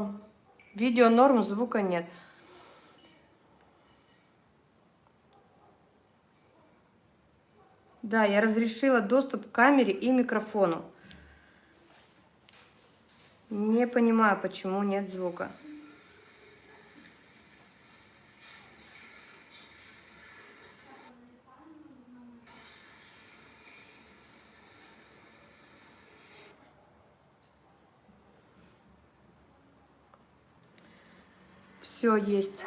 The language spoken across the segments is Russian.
норм. Видео норм, звука нет. Да, я разрешила доступ к камере и микрофону. Не понимаю, почему нет звука. Все есть.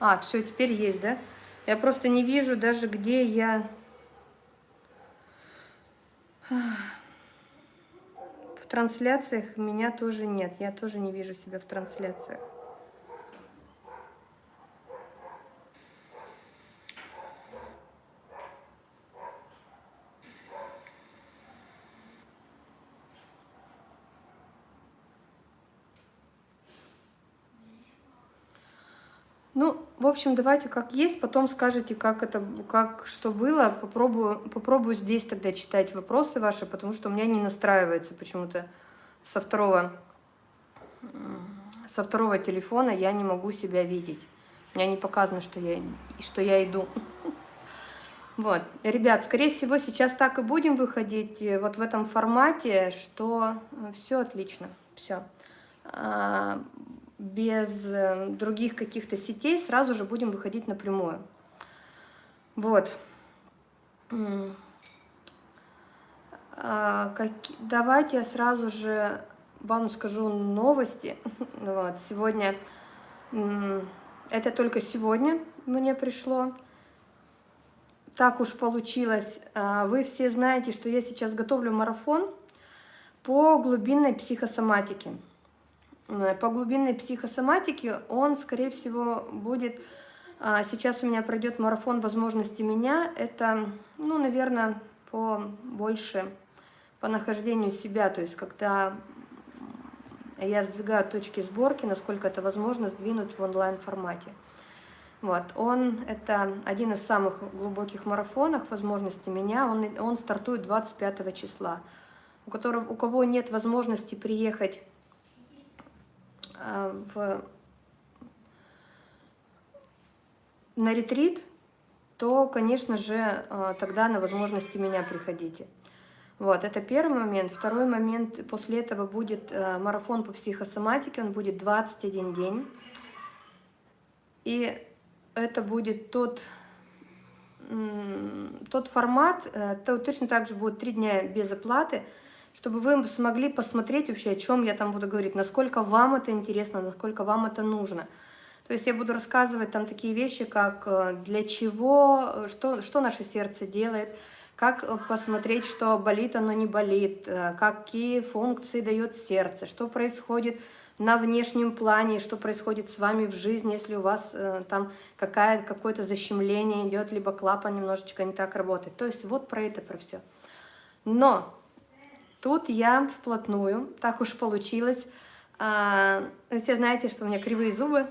А, все, теперь есть, да? Я просто не вижу даже, где я... В трансляциях меня тоже нет. Я тоже не вижу себя в трансляциях. Ну, в общем, давайте как есть, потом скажете, как это, как что было. Попробую, попробую здесь тогда читать вопросы ваши, потому что у меня не настраивается почему-то со второго, со второго телефона я не могу себя видеть. У меня не показано, что я, что я иду. Вот. Ребят, скорее всего, сейчас так и будем выходить э, вот в этом формате, что э, все отлично, все. Без э, других каких-то сетей, сразу же будем выходить напрямую. Вот. А. Давайте я сразу же вам скажу новости. Вот. Сегодня, это только сегодня мне пришло. Так уж получилось. А, вы все знаете, что я сейчас готовлю марафон по глубинной психосоматике. Э, по глубинной психосоматике он, скорее всего, будет... А, сейчас у меня пройдет марафон возможности меня. Это, ну, наверное, по больше по нахождению себя, то есть когда я сдвигаю точки сборки, насколько это возможно сдвинуть в онлайн-формате. Вот, он, это один из самых глубоких марафонов возможности меня, он, он стартует 25 числа. У, которого, у кого нет возможности приехать в, на ретрит, то, конечно же, э, тогда на возможности меня приходите. Вот, это первый момент. Второй момент, после этого будет э, марафон по психосоматике, он будет 21 день. И это будет тот, тот формат, то точно так же будет 3 дня без оплаты, чтобы вы смогли посмотреть вообще, о чем я там буду говорить, насколько вам это интересно, насколько вам это нужно. То есть я буду рассказывать там такие вещи, как э, для чего, что, что наше сердце делает, как э, посмотреть, что болит оно не болит, э, какие функции дает сердце, что происходит на внешнем плане, что происходит с вами в жизни, если у вас э, там какое-то защемление идет, либо клапан немножечко не так работает. То есть вот про это, про все. Но Тут я вплотную, так уж получилось. А, все знаете, что у меня кривые зубы.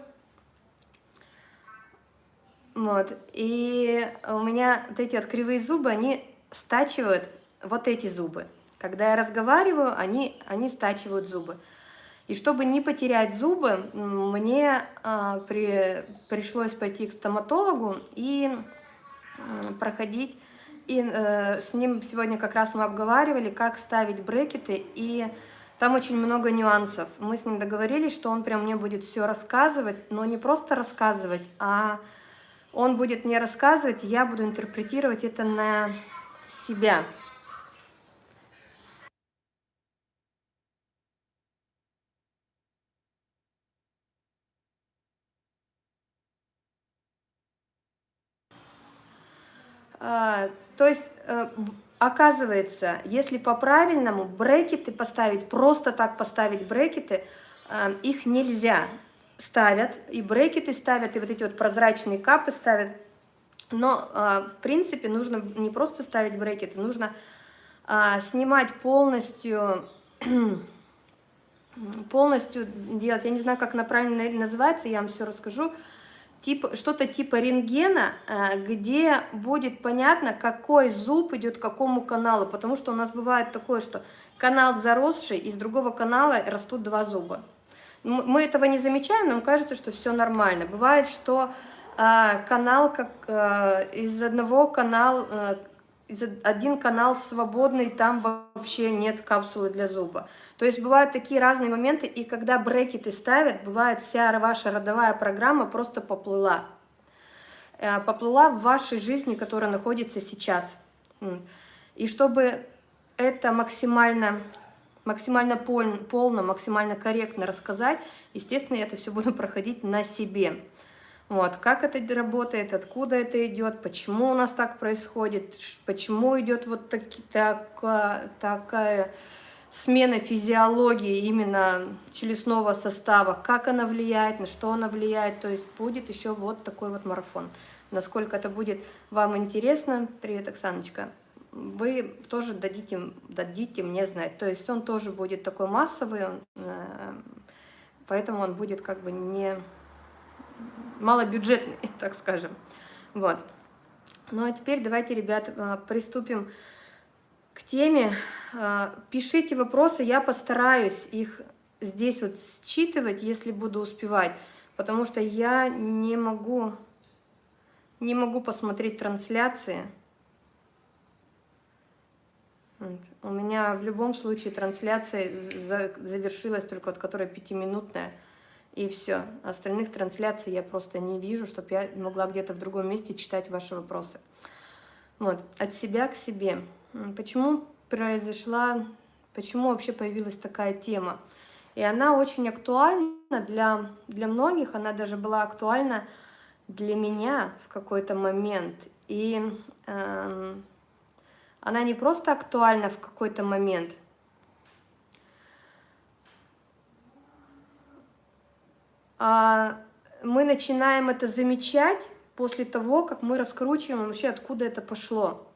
Вот. И у меня вот эти вот кривые зубы, они стачивают вот эти зубы. Когда я разговариваю, они, они стачивают зубы. И чтобы не потерять зубы, мне а, при, пришлось пойти к стоматологу и проходить и э, с ним сегодня как раз мы обговаривали, как ставить брекеты, и там очень много нюансов. Мы с ним договорились, что он прям мне будет все рассказывать, но не просто рассказывать, а он будет мне рассказывать, я буду интерпретировать это на себя. А, то есть, э, оказывается, если по-правильному брекеты поставить, просто так поставить брекеты, э, их нельзя. Ставят, и брекеты ставят, и вот эти вот прозрачные капы ставят. Но, э, в принципе, нужно не просто ставить брекеты, нужно снимать полностью полностью делать, я не знаю, как она правильно называется, я вам все расскажу, типа, что-то типа рентгена, э, где будет понятно, какой зуб идет к какому каналу, потому что у нас бывает такое, что канал заросший, из другого канала растут два зуба. Мы этого не замечаем, нам кажется, что все нормально. Бывает, что э, канал, как э, из одного канала, один канал свободный, там вообще нет капсулы для зуба. То есть бывают такие разные моменты, и когда брекеты ставят, бывает вся ваша родовая программа просто поплыла. Э, поплыла в вашей жизни, которая находится сейчас. И чтобы это максимально максимально полно, максимально корректно рассказать, естественно, я это все буду проходить на себе. Вот, как это работает, откуда это идет, почему у нас так происходит, почему идет вот таки, так, такая смена физиологии именно челюстного состава, как она влияет, на что она влияет, то есть будет еще вот такой вот марафон. Насколько это будет вам интересно, привет, Оксаночка, вы тоже дадите, дадите мне знать. То есть он тоже будет такой массовый, он, э, поэтому он будет как бы не малобюджетный, так скажем. Вот. Ну а теперь давайте, ребят, э, приступим к теме. Э, пишите вопросы, я постараюсь их здесь вот считывать, если буду успевать, потому что я не могу, не могу посмотреть трансляции. У меня в любом случае трансляция завершилась только от которой пятиминутная, и все. Остальных трансляций я просто не вижу, чтобы я могла где-то в другом месте читать ваши вопросы. Вот, от себя к себе. Почему произошла, почему вообще появилась такая тема? И она очень актуальна для, для многих, она даже была актуальна для меня в какой-то момент. И э, она не просто актуальна в какой-то момент, мы начинаем это замечать после того, как мы раскручиваем вообще, откуда это пошло.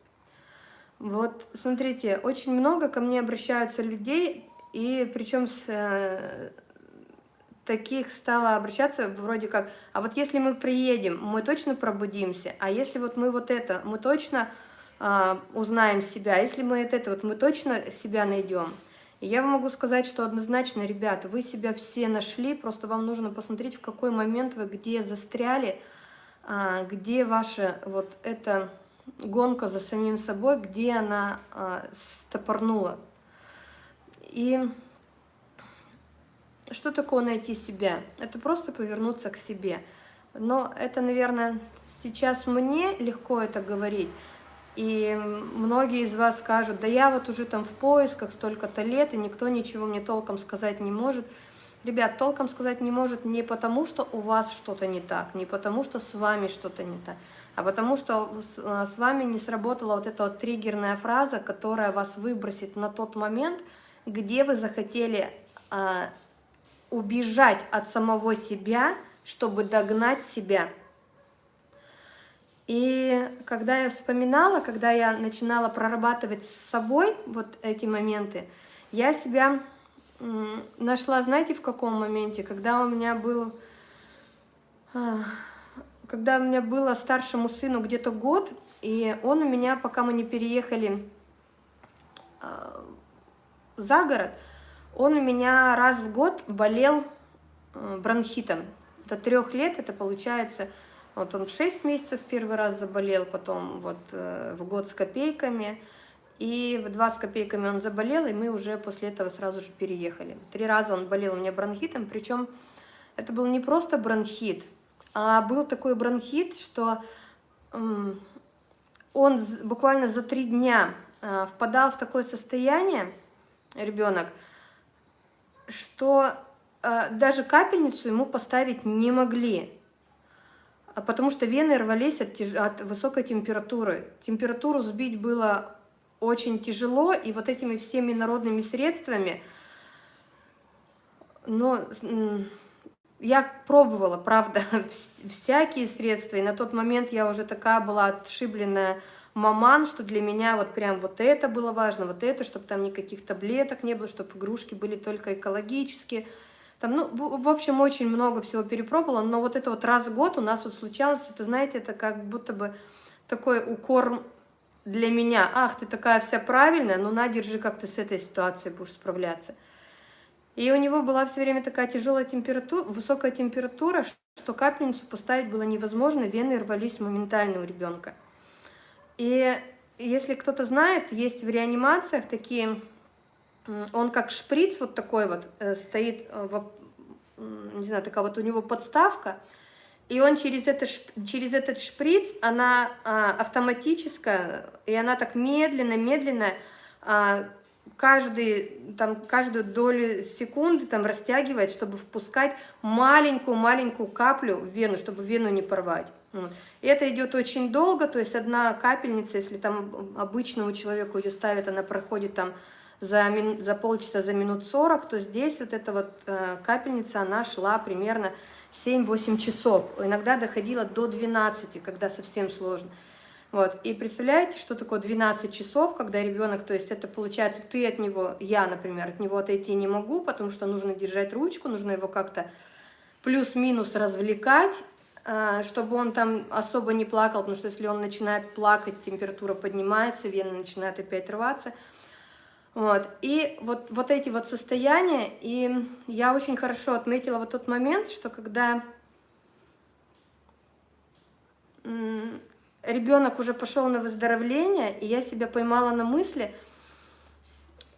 Вот, смотрите, очень много ко мне обращаются людей, и причем с, э, таких стало обращаться вроде как, а вот если мы приедем, мы точно пробудимся, а если вот мы вот это, мы точно а, узнаем себя. Если мы это вот мы точно себя найдем. И я могу сказать, что однозначно, ребята, вы себя все нашли, просто вам нужно посмотреть, в какой момент вы где застряли, а, где ваша вот эта гонка за самим собой, где она а, стопорнула. И что такое найти себя? Это просто повернуться к себе. Но это, наверное, сейчас мне легко это говорить, и многие из вас скажут, да я вот уже там в поисках столько-то лет, и никто ничего мне толком сказать не может. Ребят, толком сказать не может не потому, что у вас что-то не так, не потому, что с вами что-то не так, а потому что с э, вами не сработала вот эта вот триггерная фраза, которая вас выбросит на тот момент, где вы захотели а, убежать от самого себя, чтобы догнать себя. И когда я вспоминала, когда я начинала прорабатывать с собой вот эти моменты, я себя нашла, знаете, в каком моменте? Когда у меня был... А, когда у меня было старшему сыну где-то год, и он у меня, пока мы не переехали а, за город, он у меня раз в год болел э, бронхитом. До трех лет это получается вот он в 6 месяцев первый раз заболел, потом вот э, в год с копейками, и в 2 с копейками он заболел, и мы уже после этого сразу же переехали. Три раза он болел у меня бронхитом, причем это был не просто бронхит, а был такой бронхит, что он буквально за три дня э, впадал в такое состояние, ребенок, что э, даже капельницу ему поставить не могли. А потому что вены рвались от, тяж... от высокой температуры. Температуру сбить было очень тяжело, и вот этими всеми народными средствами, но я пробовала, правда, всякие средства, и на тот момент я уже такая была отшибленная маман, что для меня вот прям вот это было важно, вот это, чтобы там никаких таблеток не было, чтобы игрушки были только экологические, там, ну, в общем, очень много всего перепробовала, но вот это вот раз в год у нас вот случалось, это, знаете, это как будто бы такой укор для меня. Ах, ты такая вся правильная, ну на, держи, как ты с этой ситуацией будешь справляться. И у него была все время такая тяжелая температура, высокая температура, что капельницу поставить было невозможно, вены рвались моментально у ребенка. И если кто-то знает, есть в реанимациях такие, он как шприц вот такой вот э, стоит, э, не знаю, такая вот у него подставка, и он через, это, через этот шприц, она а, автоматическая, и она так медленно-медленно а, каждый, там, каждую долю секунды там, растягивает, чтобы впускать маленькую-маленькую каплю в вену, чтобы вену не порвать. И это идет очень долго, то есть одна капельница, если там обычному человеку ее ставят, она проходит там за, за полчаса, за минут 40, то здесь вот эта вот э, капельница, она шла примерно 7-8 часов, иногда доходила до 12, когда совсем сложно. Вот. И представляете, что такое 12 часов, когда ребенок, то есть это получается, ты от него, я, например, от него отойти не могу, потому что нужно держать ручку, нужно его как-то плюс-минус развлекать, а, чтобы он там особо не плакал, потому что если он начинает плакать, температура поднимается, вены начинают опять рваться. Вот. И вот, вот эти вот состояния, и я очень хорошо отметила вот тот момент, что когда ребенок уже пошел на выздоровление, и я себя поймала на мысли,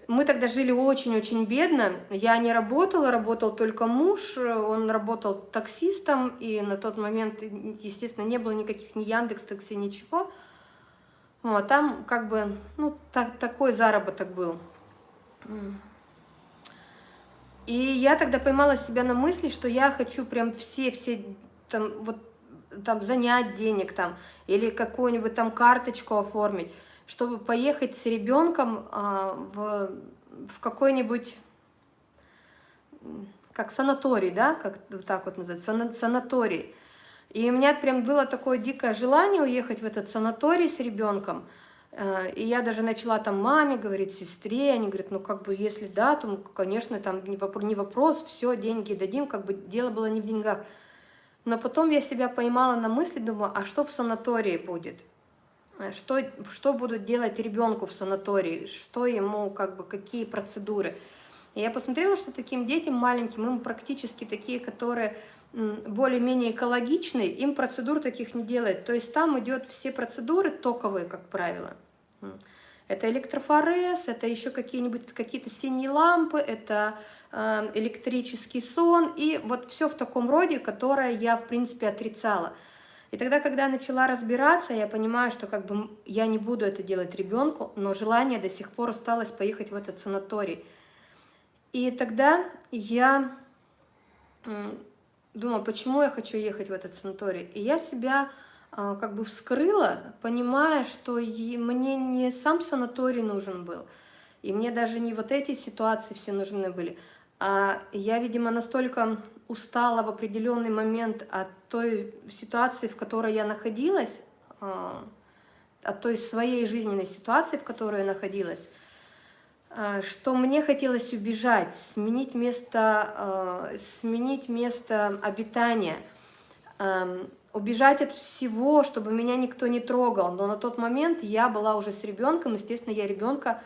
мы тогда жили очень-очень бедно, я не работала, работал только муж, он работал таксистом, и на тот момент, естественно, не было никаких ни Яндекс Такси, ничего. Вот, там как бы, ну, так, такой заработок был. И я тогда поймала себя на мысли, что я хочу прям все-все там вот там занять денег там, или какую-нибудь там карточку оформить, чтобы поехать с ребенком а, в, в какой-нибудь, как санаторий, да, как так вот называется, санаторий. И у меня прям было такое дикое желание уехать в этот санаторий с ребенком, а, и я даже начала там маме говорить, сестре, они говорят, ну как бы если да, то, конечно, там не вопрос, все, деньги дадим, как бы дело было не в деньгах. Но потом я себя поймала на мысли, думаю, а что в санатории будет? Что, что будут делать ребенку в санатории? Что ему, как бы, какие процедуры? И я посмотрела, что таким детям маленьким, им практически такие, которые более-менее экологичные, им процедур таких не делают. То есть там идет все процедуры токовые, как правило. Это электрофорез, это еще какие-нибудь какие-то синие лампы, это Эм, электрический сон, и вот все в таком роде, которое я, в принципе, отрицала. И тогда, когда я начала разбираться, я понимаю, что как бы я не буду это делать ребенку, но желание до сих пор осталось поехать в этот санаторий. И тогда я думала, почему я хочу ехать в этот санаторий. И я себя э, как бы вскрыла, понимая, что мне не сам санаторий нужен был, и мне даже не вот эти ситуации все нужны были, а я, видимо, настолько устала в определенный момент от той ситуации, в которой я находилась, а, от той своей жизненной ситуации, в которой я находилась, а, что мне хотелось убежать, сменить место, сменить место обитания, убежать от всего, чтобы меня никто не трогал. Но на тот момент я была уже с ребенком, естественно, я ребенка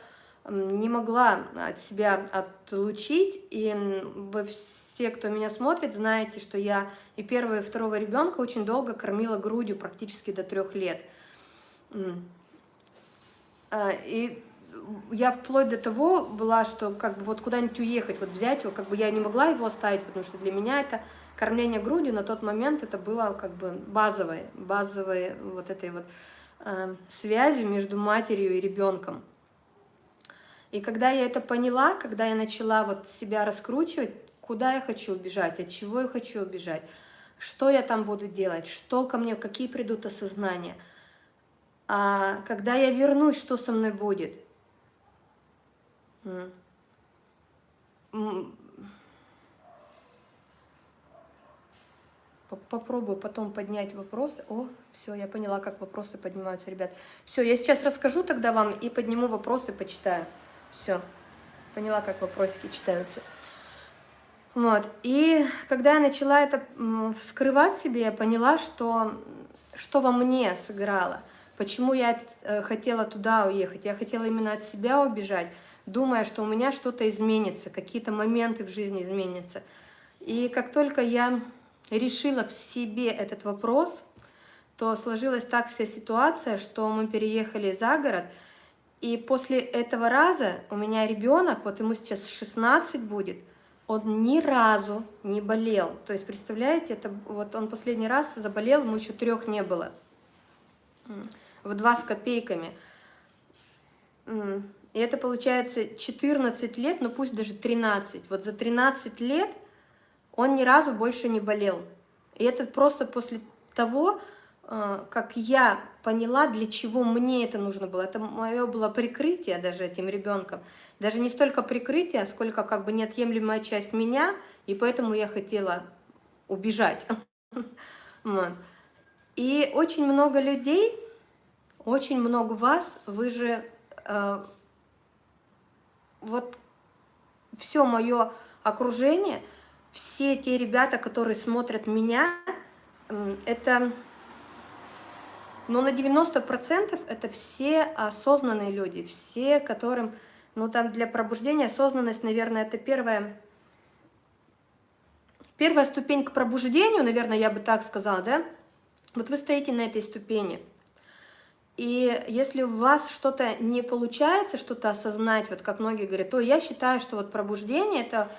не могла от себя отлучить, и вы все, кто меня смотрит, знаете, что я и первого, и второго ребенка очень долго кормила грудью, практически до трех лет. А, и я вплоть до того была, что как бы вот куда-нибудь уехать, вот взять его, как бы я не могла его оставить, потому что для меня это кормление грудью на тот момент это было как бы базовой, базовой вот этой вот э, связью между матерью и ребенком. И когда я это поняла, когда я начала вот себя раскручивать, куда я хочу убежать, от чего я хочу убежать, что я там буду делать, что ко мне, какие придут осознания, а когда я вернусь, что со мной будет. Попробую потом поднять вопросы. О, все, я поняла, как вопросы поднимаются, ребят. Все, я сейчас расскажу тогда вам и подниму вопросы, почитаю. Все, поняла, как вопросики читаются. Вот, и когда я начала это вскрывать себе, я поняла, что, что во мне сыграло, почему я э, хотела туда уехать. Я хотела именно от себя убежать. Думая, что у меня что-то изменится, какие-то моменты в жизни изменятся. И как только я решила в себе этот вопрос, то сложилась так вся ситуация, что мы переехали за город, и после этого раза у меня ребенок, вот ему сейчас 16 будет, он ни разу не болел. То есть, представляете, это вот он последний раз заболел, ему еще трех не было. В два с копейками. И это получается 14 лет, ну пусть даже 13. Вот за 13 лет он ни разу больше не болел. И это просто после того, а, как я поняла, для чего мне это нужно было. Это мое было прикрытие даже этим ребенком. Даже не столько прикрытие, сколько как бы неотъемлемая часть меня, и поэтому я хотела убежать. И очень много людей, очень много вас, вы же э, вот все мое окружение, все те ребята, которые смотрят меня, это но на 90% это все осознанные люди, все, которым, ну там для пробуждения осознанность, наверное, это первая, первая ступень к пробуждению, наверное, я бы так сказала, да? Вот вы стоите на этой ступени. И если у вас что-то не получается, что-то осознать, вот как многие говорят, то я считаю, что вот пробуждение это,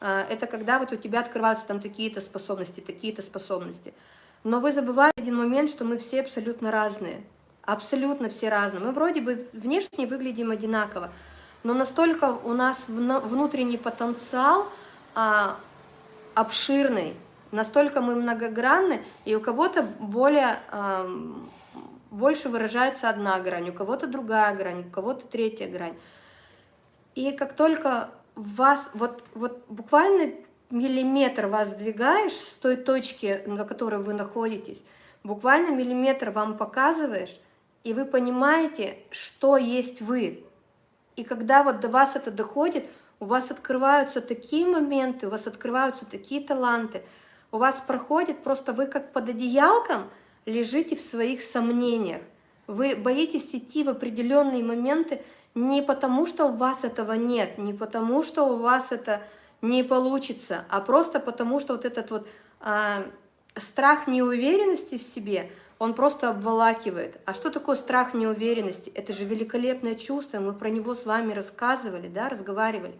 а, это когда вот у тебя открываются там такие-то способности, такие-то способности. Но вы забываете один момент, что мы все абсолютно разные. Абсолютно все разные. Мы вроде бы внешне выглядим одинаково, но настолько у нас внутренний потенциал а, обширный, настолько мы многогранны, и у кого-то более, а, больше выражается одна грань, у кого-то другая грань, у кого-то третья грань. И как только вас, вот, вот буквально миллиметр вас сдвигаешь с той точки, на которой вы находитесь, буквально миллиметр вам показываешь, и вы понимаете, что есть вы. И когда вот до вас это доходит, у вас открываются такие моменты, у вас открываются такие таланты, у вас проходит просто вы как под одеялком лежите в своих сомнениях. Вы боитесь идти в определенные моменты не потому, что у вас этого нет, не потому, что у вас это не получится, а просто потому, что вот этот вот а, страх неуверенности в себе, он просто обволакивает. А что такое страх неуверенности? Это же великолепное чувство, мы про него с вами рассказывали, да, разговаривали.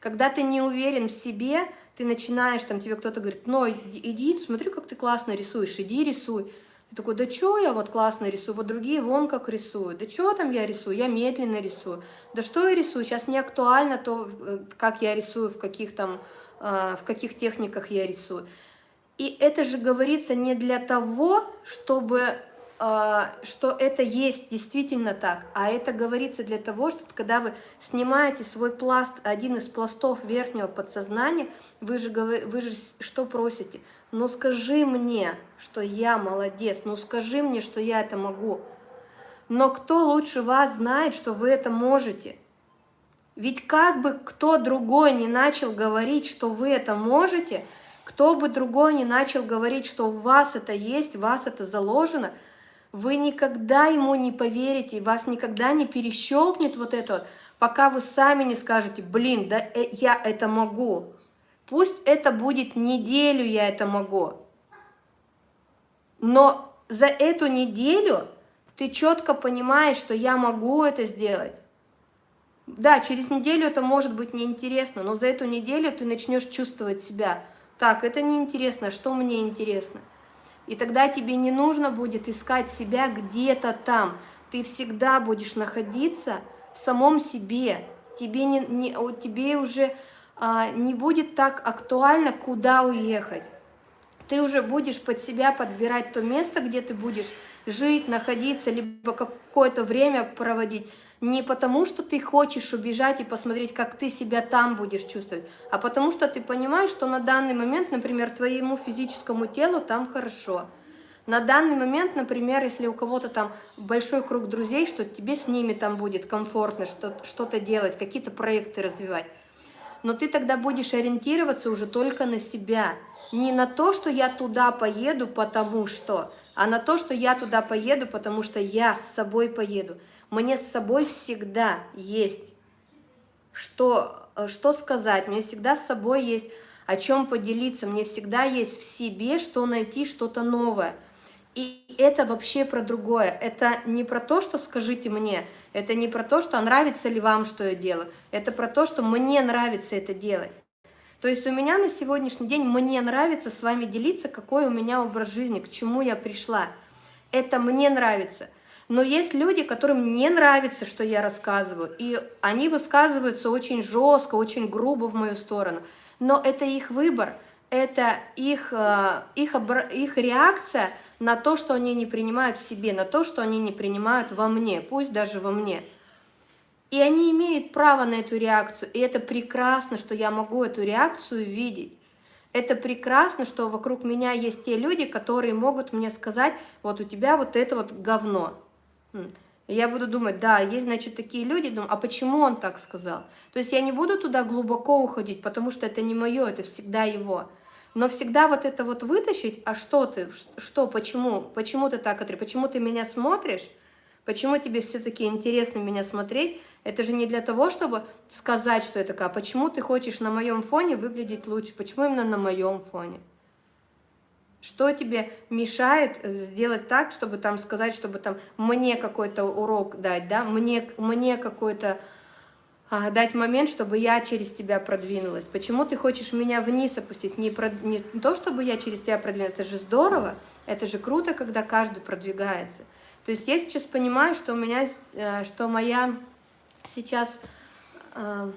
Когда ты не уверен в себе, ты начинаешь, там тебе кто-то говорит, ну иди, смотри, как ты классно рисуешь, иди рисуй. Ты такой, да что я вот классно рисую, вот другие вон как рисуют, да что там я рисую, я медленно рисую, да что я рисую, сейчас не актуально то, э, как я рисую, в каких там, а, в каких техниках я рисую. И это же говорится не для того, чтобы что это есть действительно так, а это говорится для того, что когда вы снимаете свой пласт, один из пластов верхнего подсознания, вы же, вы же что просите? Ну скажи мне, что я молодец, ну скажи мне, что я это могу. Но кто лучше вас знает, что вы это можете? Ведь как бы кто другой не начал говорить, что вы это можете, кто бы другой не начал говорить, что у вас это есть, у вас это заложено – вы никогда ему не поверите, вас никогда не перещелкнет вот это, пока вы сами не скажете, блин, да э, я это могу. Пусть это будет неделю я это могу. Но за эту неделю ты четко понимаешь, что я могу это сделать. Да, через неделю это может быть неинтересно, но за эту неделю ты начнешь чувствовать себя. Так, это неинтересно, а что мне интересно? И тогда тебе не нужно будет искать себя где-то там. Ты всегда будешь находиться в самом себе. Тебе, не, не, тебе уже а, не будет так актуально, куда уехать. Ты уже будешь под себя подбирать то место, где ты будешь жить, находиться, либо какое-то время проводить. Не потому, что ты хочешь убежать и посмотреть, как ты себя там будешь чувствовать, а потому что ты понимаешь, что на данный момент, например, твоему физическому телу там хорошо. На данный момент, например, если у кого-то там большой круг друзей, что тебе с ними там будет комфортно что-то делать, какие-то проекты развивать. Но ты тогда будешь ориентироваться уже только на себя. Не на то, что я туда поеду, потому что, а на то, что я туда поеду, потому что я с собой поеду. Мне с собой всегда есть что, э, что сказать, мне всегда с собой есть о чем поделиться, мне всегда есть в себе, что найти, что-то новое. И это вообще про другое. Это не про то, что скажите мне, это не про то, что нравится ли вам, что я делаю. Это про то, что мне нравится это делать. То есть у меня на сегодняшний день мне нравится с вами делиться, какой у меня образ жизни, к чему я пришла. Это мне нравится. Но есть люди, которым не нравится, что я рассказываю, и они высказываются очень жестко, очень грубо в мою сторону. Но это их выбор, это их, э, их, их реакция на то, что они не принимают в себе, на то, что они не принимают во мне, пусть даже во мне. И они имеют право на эту реакцию, и это прекрасно, что я могу эту реакцию видеть. Это прекрасно, что вокруг меня есть те люди, которые могут мне сказать, вот у тебя вот это вот говно. Я буду думать, да, есть, значит, такие люди, думаю, а почему он так сказал? То есть я не буду туда глубоко уходить, потому что это не мое, это всегда его. Но всегда вот это вот вытащить, а что ты, что, почему, почему ты так, почему ты меня смотришь, почему тебе все-таки интересно меня смотреть, это же не для того, чтобы сказать, что это такая, почему ты хочешь на моем фоне выглядеть лучше, почему именно на моем фоне. Что тебе мешает сделать так, чтобы там сказать, чтобы там мне какой-то урок дать, да, мне, мне какой-то а, дать момент, чтобы я через тебя продвинулась. Почему ты хочешь меня вниз опустить? Не, про, не то, чтобы я через тебя продвинулась, это же здорово, это же круто, когда каждый продвигается. То есть я сейчас понимаю, что у меня, э, что моя сейчас, э,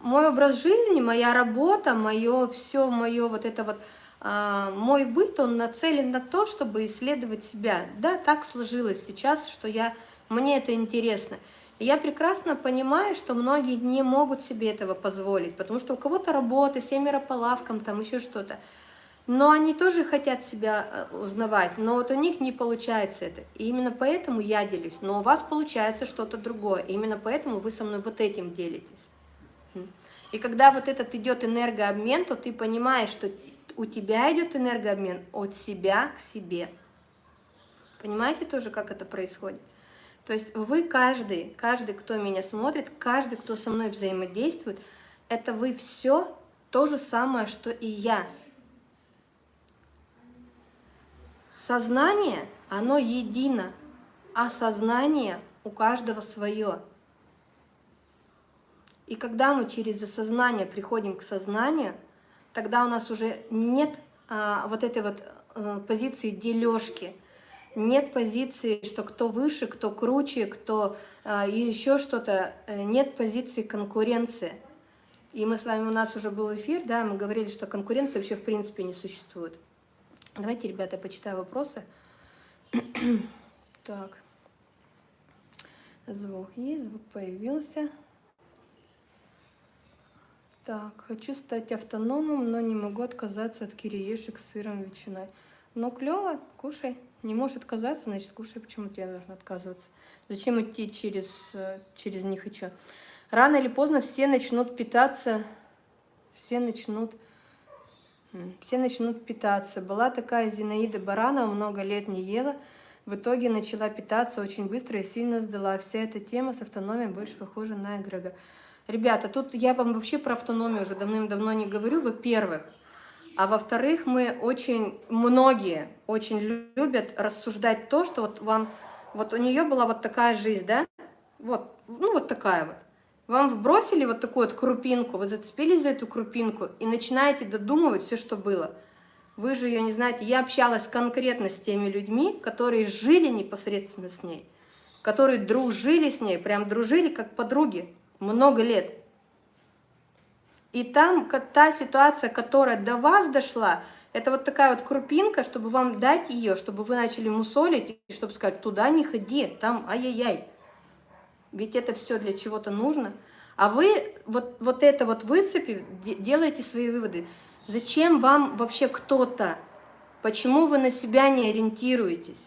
мой образ жизни, моя работа, мое все, мое вот это вот мой быт, он нацелен на то, чтобы исследовать себя. Да, так сложилось сейчас, что я, мне это интересно. Я прекрасно понимаю, что многие не могут себе этого позволить, потому что у кого-то работа, семеро по лавкам, там еще что-то. Но они тоже хотят себя э, узнавать, но вот у них не получается это. И именно поэтому я делюсь. Но у вас получается что-то другое. И именно поэтому вы со мной вот этим делитесь. И когда вот этот идет энергообмен, то ты понимаешь, что у тебя идет энергообмен от себя к себе. Понимаете тоже, как это происходит? То есть вы каждый, каждый, кто меня смотрит, каждый, кто со мной взаимодействует, это вы все то же самое, что и я. Сознание, оно едино, а сознание у каждого свое. И когда мы через осознание приходим к сознанию, тогда у нас уже нет а, вот этой вот а, позиции дележки, нет позиции, что кто выше, кто круче, кто а, и еще что-то, э, нет позиции конкуренции. И мы с вами, у нас уже был эфир, да, мы говорили, что конкуренции вообще в принципе не существует. Давайте, ребята, почитаю вопросы. так. Звук есть, звук появился. Так, хочу стать автономом, но не могу отказаться от кириешек с сыром ветчиной. Ну, клево, кушай. Не можешь отказаться, значит, кушай. Почему тебе нужно отказываться? Зачем идти через, э, через них и что? Рано или поздно все начнут питаться, все начнут, все начнут питаться. Была такая Зинаида Баранова, много лет не ела, в итоге начала питаться очень быстро и сильно сдала. Вся эта тема с автономией больше похожа на эгрегор. Ребята, тут я вам вообще про автономию уже давным-давно не говорю, во-первых. А во-вторых, мы очень, многие очень любят рассуждать то, что вот вам, вот у нее была вот такая жизнь, да? Вот, ну вот такая вот. Вам вбросили вот такую вот крупинку, вы зацепились за эту крупинку и начинаете додумывать все, что было. Вы же ее не знаете. Я общалась конкретно с теми людьми, которые жили непосредственно с ней, которые дружили с ней, прям дружили как подруги много лет. И там та ситуация, которая до вас дошла, это вот такая вот крупинка, чтобы вам дать ее, чтобы вы начали мусолить, и чтобы сказать, туда не ходи, там ай-яй-яй. Ведь это все для чего-то нужно. А вы вот, вот это вот выцепив, делаете свои выводы. Зачем вам вообще кто-то? Почему вы на себя не ориентируетесь?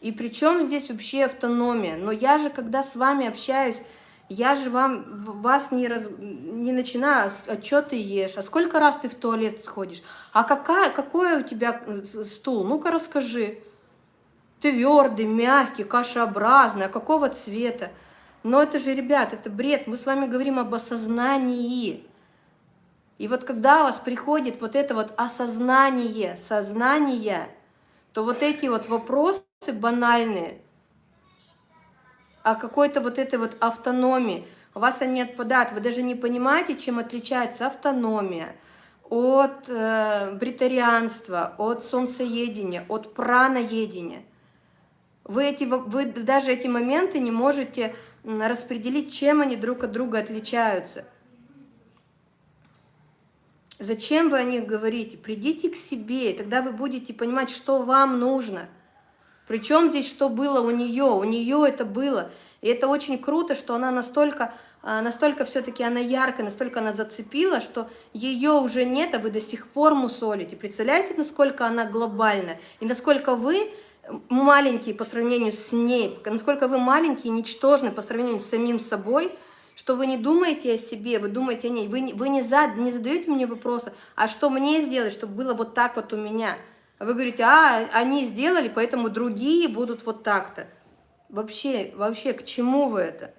И при чем здесь вообще автономия? Но я же, когда с вами общаюсь, я же вам, вас не, раз, не начинаю, а что ты ешь, а сколько раз ты в туалет сходишь, а какая, какой у тебя э, стул, ну-ка расскажи. Твердый, мягкий, кашеобразный, а какого цвета? Но это же, ребят, это бред. Мы с вами говорим об осознании. И вот когда у вас приходит вот это вот осознание, сознание, то вот эти вот вопросы банальные о какой-то вот этой вот автономии, у вас они отпадают, вы даже не понимаете, чем отличается автономия от э, бритарианства, от солнцеедения, от праноедения. Вы, эти, вы даже эти моменты не можете распределить, чем они друг от друга отличаются. Зачем вы о них говорите? Придите к себе, и тогда вы будете понимать, что вам нужно. Причем здесь что было у нее? У нее это было. И это очень круто, что она настолько, а, настолько все-таки она яркая, настолько она зацепила, что ее уже нет, а вы до сих пор мусолите. Представляете, насколько она глобальна? И насколько вы маленькие по сравнению с ней, насколько вы маленькие, ничтожны по сравнению с самим собой, что вы не думаете о себе, вы думаете о ней, вы, вы не, за, не задаете мне вопросы, а что мне сделать, чтобы было вот так вот у меня. Вы говорите, а, они сделали, поэтому другие будут вот так-то. Вообще, вообще, к чему вы это?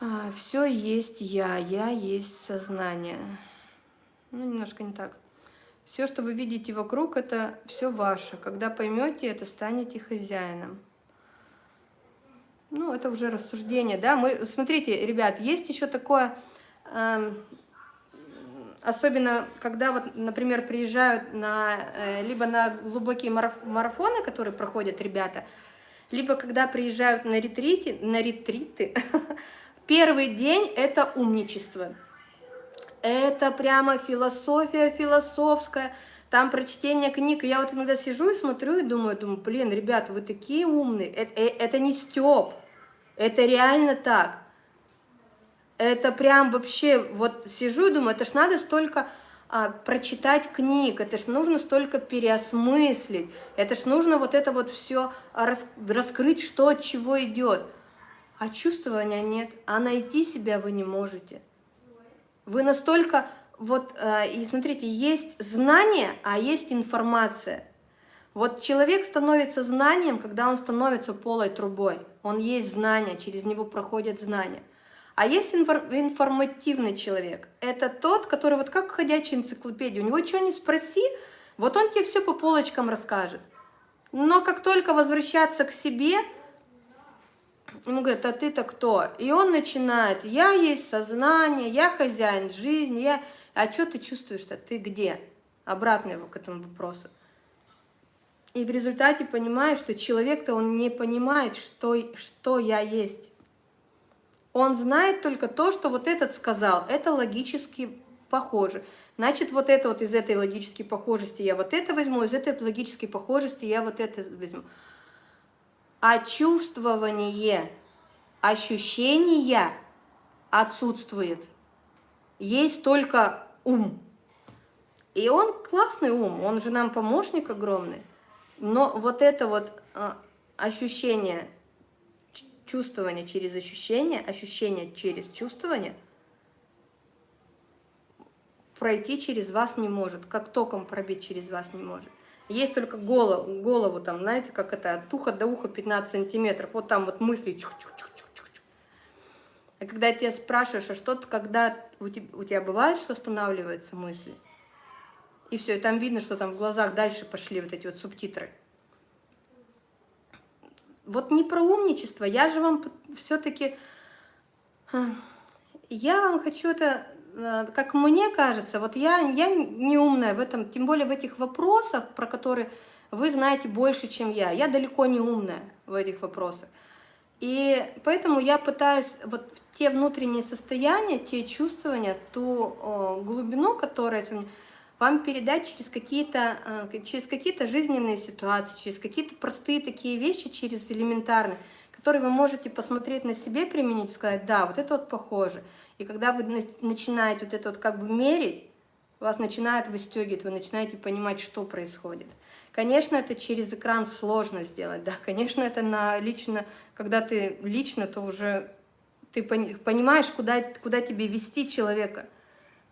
А, все есть я, я есть сознание. Ну, немножко не так. Все, что вы видите вокруг, это все ваше. Когда поймете это, станете хозяином. Ну, это уже рассуждение, да. Мы, смотрите, ребят, есть еще такое, э, особенно когда, вот, например, приезжают на, э, либо на глубокие мараф марафоны, которые проходят ребята, либо когда приезжают на ретрите, на ретриты, первый день это умничество. Это прямо философия философская, там прочтение книг. Я вот иногда сижу и смотрю и думаю, думаю, блин, ребята, вы такие умные. Это, э, это не стёб, это реально так. Это прям вообще, вот сижу и думаю, это ж надо столько а, прочитать книг, это ж нужно столько переосмыслить, это ж нужно вот это вот все рас, раскрыть, что от чего идет. А чувствования нет, а найти себя вы не можете. Вы настолько, вот, э, и смотрите, есть знание, а есть информация. Вот человек становится знанием, когда он становится полой трубой. Он есть знание, через него проходят знания. А есть информативный человек. Это тот, который вот как ходячая энциклопедия. У него что ни спроси, вот он тебе все по полочкам расскажет. Но как только возвращаться к себе, Ему говорят, а ты-то кто? И он начинает, я есть сознание, я хозяин жизни, я... А что ты чувствуешь-то? Ты где? Обратно его к этому вопросу. И в результате понимаешь, что человек-то он не понимает, что, что я есть. Он знает только то, что вот этот сказал, это логически похоже. Значит, вот это вот из этой логической похожести я вот это возьму, из этой логической похожести я вот это возьму. А чувствование, ощущения отсутствует. Есть только ум. И он классный ум, он же нам помощник огромный. Но вот это вот а, ощущение, чувствование через ощущение, ощущение через чувствование пройти через вас не может, как током пробить через вас не может. Есть только голову, голову там, знаете, как это, от уха до уха 15 сантиметров. Вот там вот мысли. Чух -чух -чух -чух -чух. А когда тебя спрашиваешь, а что-то, когда у тебя, у тебя бывает, что останавливаются мысли? И все, и там видно, что там в глазах дальше пошли вот эти вот субтитры. Вот не про умничество, я же вам все-таки... Я вам хочу это Э, как мне кажется, вот я, я не умная в этом, тем более в этих вопросах, про которые вы знаете больше, чем я. Я далеко не умная в этих вопросах. И поэтому я пытаюсь вот те внутренние состояния, те чувствования, ту глубину, которая вам передать через какие-то э, через какие-то жизненные ситуации, через какие-то простые такие вещи, через элементарные, которые вы можете посмотреть на себе, применить, сказать, да, вот это вот похоже. И когда вы начинаете вот это вот как бы мерить, вас начинает выстегивать, вы начинаете понимать, что происходит. Конечно, это через экран сложно сделать, да, конечно, это на лично, когда ты лично, то уже ты понимаешь, куда, куда тебе вести человека.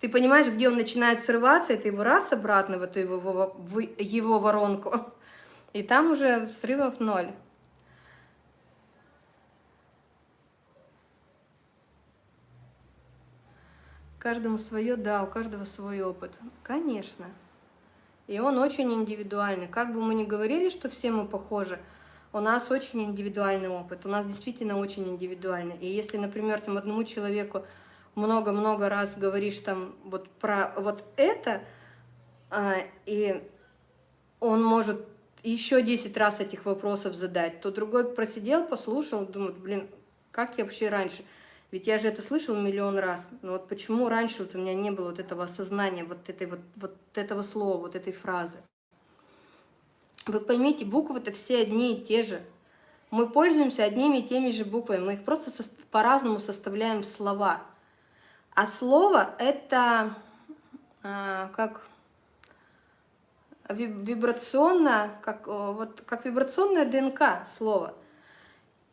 Ты понимаешь, где он начинает срываться, это его раз обратно в эту его, в его воронку. И там уже срывов ноль. Каждому свое, да, у каждого свой опыт. Конечно. И он очень индивидуальный. Как бы мы ни говорили, что все мы похожи, у нас очень индивидуальный опыт. У нас действительно очень индивидуальный. И если, например, там одному человеку много-много раз говоришь там вот про вот это, а, и он может еще 10 раз этих вопросов задать, то другой просидел, послушал, думает, блин, как я вообще раньше? Ведь я же это слышал миллион раз. Но вот почему раньше вот у меня не было вот этого осознания, вот, этой вот, вот этого слова, вот этой фразы? Вы поймите, буквы-то все одни и те же. Мы пользуемся одними и теми же буквами, мы их просто по-разному составляем слова. А слово — это а, как вибрационно, как, вот, как вибрационная ДНК слова.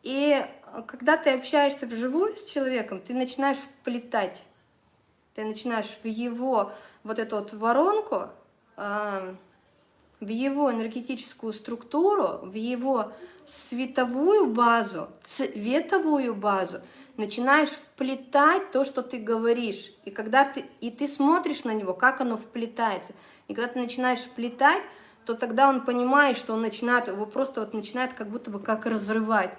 И когда ты общаешься вживую с человеком, ты начинаешь вплетать, ты начинаешь в его вот эту вот воронку, э, в его энергетическую структуру, в его световую базу, цветовую базу, начинаешь вплетать то, что ты говоришь. И когда ты, и ты смотришь на него, как оно вплетается. И когда ты начинаешь вплетать, то тогда он понимает, что он начинает, его просто вот начинает как будто бы как разрывать.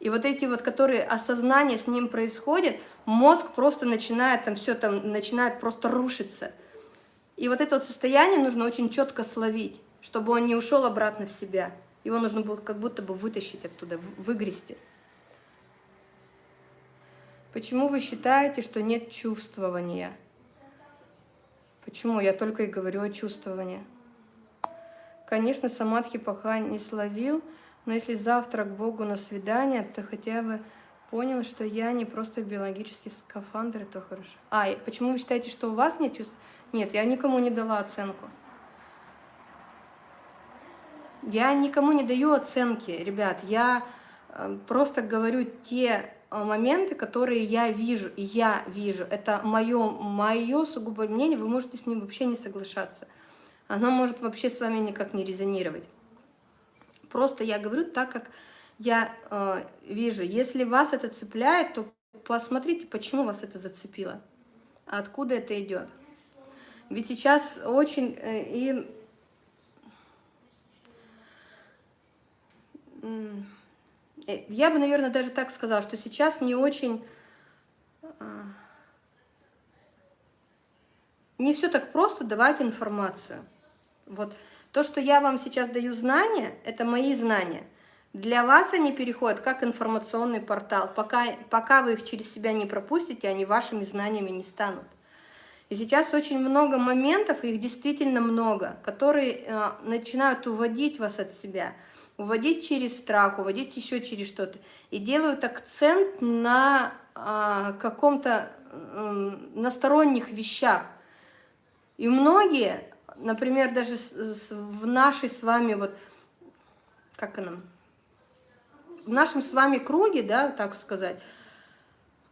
И вот эти вот, которые осознание с ним происходит, мозг просто начинает там все там, начинает просто рушиться. И вот это вот состояние нужно очень четко словить, чтобы он не ушел обратно в себя. Его нужно было как будто бы вытащить оттуда, выгрести. Почему вы считаете, что нет чувствования? Почему? Я только и говорю о чувствовании. Конечно, самадхи пока не словил, но если завтра к Богу на свидание, то хотя бы понял, что я не просто биологический скафандр, это хорошо. А, почему вы считаете, что у вас нет чувств? Нет, я никому не дала оценку. Я никому не даю оценки, ребят. Я э, просто говорю те моменты, которые я вижу, и я вижу. Это мое, мое сугубо мнение, вы можете с ним вообще не соглашаться. Оно может вообще с вами никак не резонировать. Просто я говорю так, как я э, вижу. Если вас это цепляет, то посмотрите, почему вас это зацепило. Откуда это идет. Ведь сейчас очень... Э, и я бы, наверное, даже так сказала, что сейчас не очень... Э, не все так просто давать информацию. Вот то, что я вам сейчас даю знания, это мои знания. Для вас они переходят как информационный портал. Пока, пока вы их через себя не пропустите, они вашими знаниями не станут. И сейчас очень много моментов, их действительно много, которые э, начинают уводить вас от себя, уводить через страх, уводить еще через что-то. И делают акцент на э, каком-то э, на сторонних вещах. И многие например, даже в нашей с вами, вот, как она, в нашем с вами круге, да, так сказать,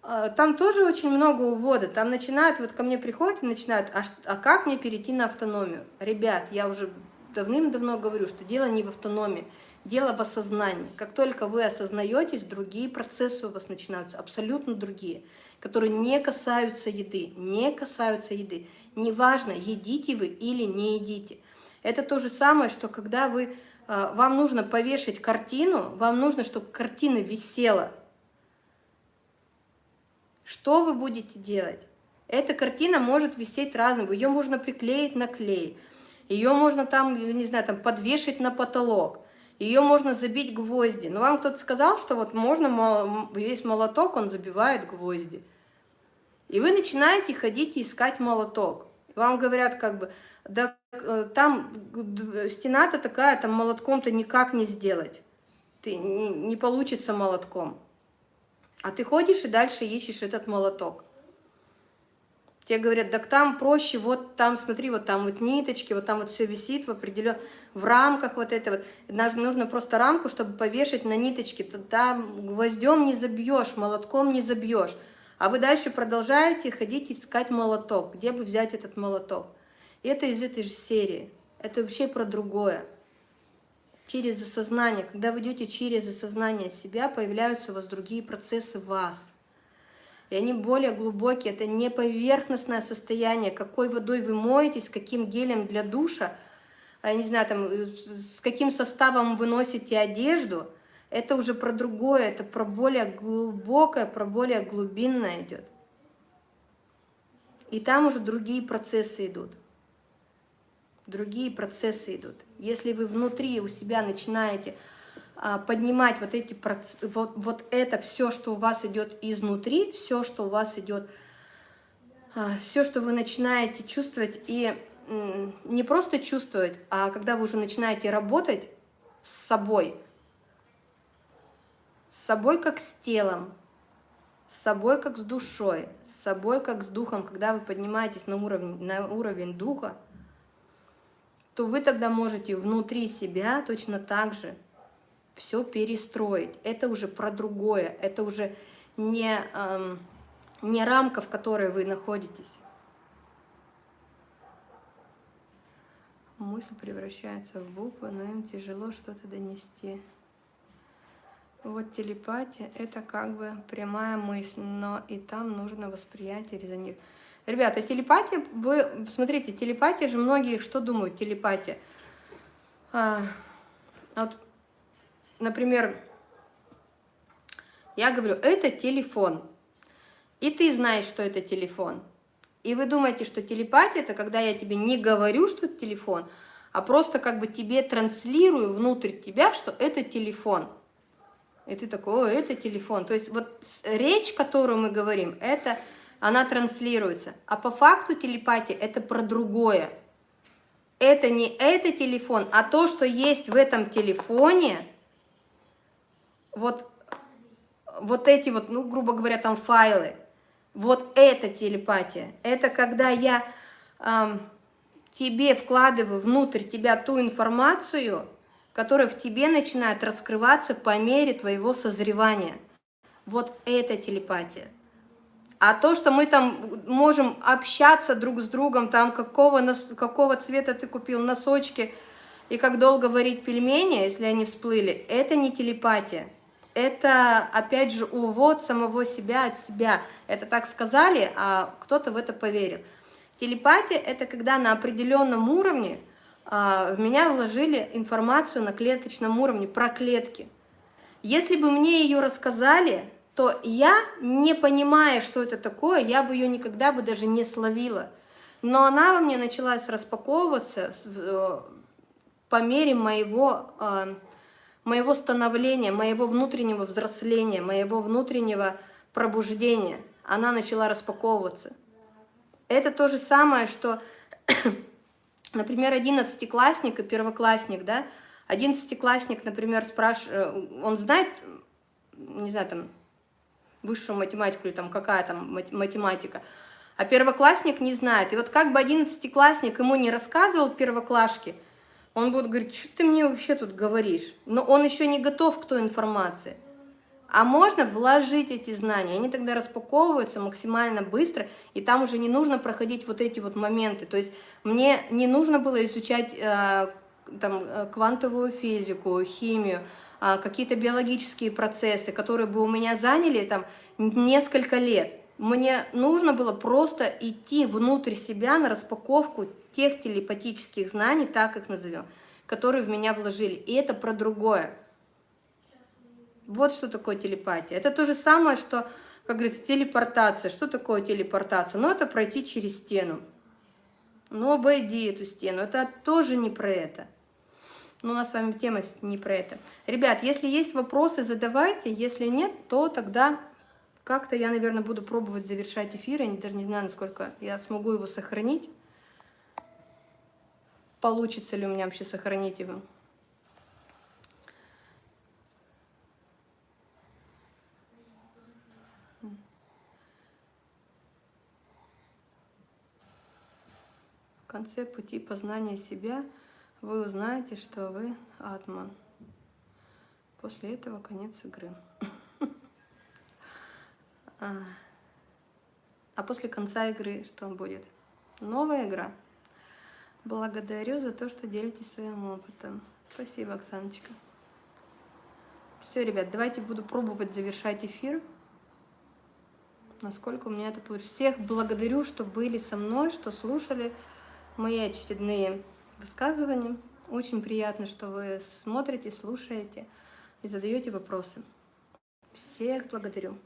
а, там тоже очень много увода. Там начинают, вот ко мне приходят и начинают, а, а как мне перейти на автономию? Ребят, я уже давным-давно говорю, что дело не в автономии, дело в осознании. Как только вы осознаетесь, другие процессы у вас начинаются, абсолютно другие, которые не касаются еды, не касаются еды. Неважно, едите вы или не едите. Это то же самое, что когда вы, а, вам нужно повешать картину, вам нужно, чтобы картина висела. Что вы будете делать? Эта картина может висеть разным, ее можно приклеить на клей, ее можно там, не знаю, там подвешать на потолок, ее можно забить гвозди. Но вам кто-то сказал, что вот можно, весь молоток, он забивает гвозди. И вы начинаете ходить и искать молоток. Вам говорят как бы, да э, там стена-то такая, там молотком-то никак не сделать. Ты, не, не получится молотком. А ты ходишь и дальше ищешь этот молоток. Тебе говорят, так там проще, вот там, смотри, вот там вот ниточки, вот там вот все висит в определенном, в рамках вот этого. Нужно просто рамку, чтобы повешать на ниточки. Там гвоздем не забьешь, молотком не забьешь. А вы дальше продолжаете ходить искать молоток. Где бы взять этот молоток? Это из этой же серии. Это вообще про другое. Через осознание. Когда вы идете через осознание себя, появляются у вас другие процессы вас. И они более глубокие. Это не поверхностное состояние, какой водой вы моетесь, каким гелем для душа, а, я не знаю, там, э, с каким составом вы носите одежду. Это уже про другое, это про более глубокое, про более глубинное идет. И там уже другие процессы идут. Другие процессы идут. Если вы внутри у себя начинаете а, поднимать вот эти вот, вот это все, что у вас идет изнутри, все, что у вас идет, а, все, что вы начинаете чувствовать и не просто чувствовать, а когда вы уже начинаете работать с собой, с собой как с телом, с собой как с душой, с собой как с духом, когда вы поднимаетесь на уровень, на уровень духа, то вы тогда можете внутри себя точно так же все перестроить. Это уже про другое, это уже не, эм, не рамка, в которой вы находитесь. Мысль превращается в буквы, но им тяжело что-то донести. Вот телепатия – это как бы прямая мысль, но и там нужно восприятие, резонировать. Ребята, телепатия, вы, смотрите, телепатия же, многие что думают, телепатия? А, вот например, я говорю, это телефон, и ты знаешь, что это телефон. И вы думаете, что телепатия – это когда я тебе не говорю, что это телефон, а просто как бы тебе транслирую внутрь тебя, что это телефон. И ты такой, о, это телефон. То есть вот речь, которую мы говорим, это она транслируется. А по факту телепатия – это про другое. Это не это телефон, а то, что есть в этом телефоне – вот, вот эти вот, ну, грубо говоря, там файлы, вот это телепатия. Это когда я эм, тебе вкладываю внутрь тебя ту информацию, которая в тебе начинает раскрываться по мере твоего созревания. Вот это телепатия. А то, что мы там можем общаться друг с другом, там какого, какого цвета ты купил носочки и как долго варить пельмени, если они всплыли, это не телепатия это, опять же, увод самого себя от себя. Это так сказали, а кто-то в это поверил. Телепатия – это когда на определенном уровне а, в меня вложили информацию на клеточном уровне про клетки. Если бы мне ее рассказали, то я, не понимая, что это такое, я бы ее никогда бы даже не словила. Но она во мне началась распаковываться э, по мере моего а, моего становления, моего внутреннего взросления, моего внутреннего пробуждения. Она начала распаковываться. Это то же самое, что, например, одиннадцатиклассник и первоклассник, да, одиннадцатиклассник, например, спрашивает, он знает, не знаю, там, высшую математику или там какая там математика, а первоклассник не знает. И вот как бы одиннадцатиклассник ему не рассказывал первоклашке, он будет говорить, что ты мне вообще тут говоришь? Но он еще не готов к той информации. А можно вложить эти знания, они тогда распаковываются максимально быстро, и там уже не нужно проходить вот эти вот моменты. То есть мне не нужно было изучать э, там, э, квантовую физику, химию, э, какие-то биологические процессы, которые бы у меня заняли там несколько лет. Мне нужно было просто идти внутрь себя на распаковку тех телепатических знаний, так их назовем, которые в меня вложили. И это про другое. Вот что такое телепатия. Это то же самое, что, как говорится, телепортация. Что такое телепортация? Ну, это пройти через стену. Ну, обойди эту стену. Это тоже не про это. Но у нас с вами тема не про это. Ребят, если есть вопросы, задавайте. Если нет, то тогда как-то я, наверное, буду пробовать завершать эфир. Я даже не знаю, насколько я смогу его сохранить. Получится ли у меня вообще сохранить его. В конце пути познания себя вы узнаете, что вы атман. После этого конец игры. А, а после конца игры что будет? Новая игра. Благодарю за то, что делитесь своим опытом. Спасибо, Оксаночка. Все, ребят, давайте буду пробовать завершать эфир. насколько у меня это получилось. Всех благодарю, что были со мной, что слушали мои очередные высказывания. Очень приятно, что вы смотрите, слушаете и задаете вопросы. Всех благодарю.